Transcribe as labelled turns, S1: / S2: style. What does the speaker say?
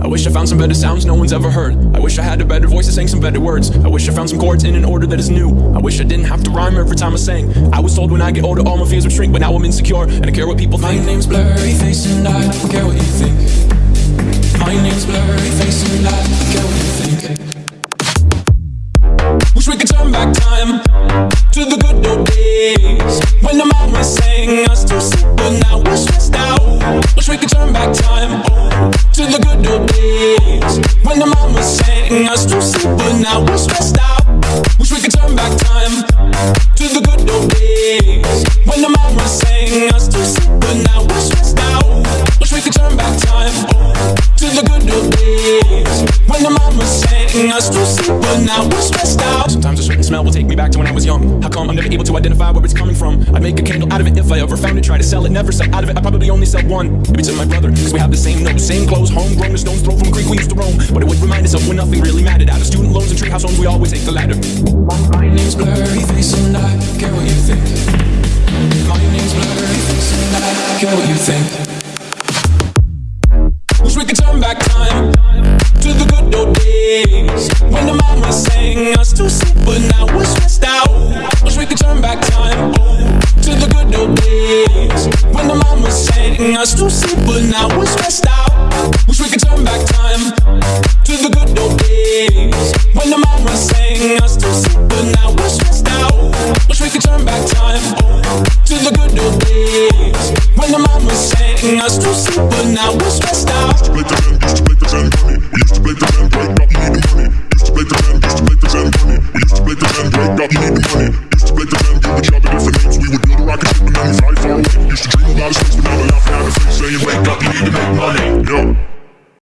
S1: I wish I found some better sounds no one's ever heard. I wish I had a better voice that sang some better words. I wish I found some chords in an order that is new. I wish I didn't have to rhyme every time I sang. I was told when I get older all my fears would shrink, but now I'm insecure and I care what people think.
S2: My name's Blurryface and I don't care what you think. My name's Blurryface and I don't care what you think.
S1: Wish we could turn back time to the good old days when the mama sang us to sleep, but now the good when the mama sang us to sleep, but now we're stressed out. Wish we could turn back time to the good old days when the mama sang us to sleep, but now we're stressed out. Wish we could turn back time to the good old days when the mama sang us to sleep, but now we're stressed out. Sometimes a certain smell will take me back to when I was young. How come I'm never able to identify where it's coming from? I'd make a candle out of it if I ever found it. Try to sell it, never sell out of it. I probably only sell one. Maybe to my brother, cause we have the same nose, same clothes, homegrown, the stones thrown from Greek we used to roam. But it would remind us of when nothing really mattered. Out of student loans and treehouse homes, we always take the ladder.
S2: My name's Blurry Face and I care what you think. My name's Blurry Face and I care what you think. everything else too simple. Now we're stressed out.
S1: Wish we could turn back time to the good old days when the mama sang us too simple. Now we're stressed out. Wish we could turn back time to the good old days when the mama sang us too simple. Now we're stressed out. Wish we could turn back time to the good old days when the mama sang us too simple. Now we're stressed. you know.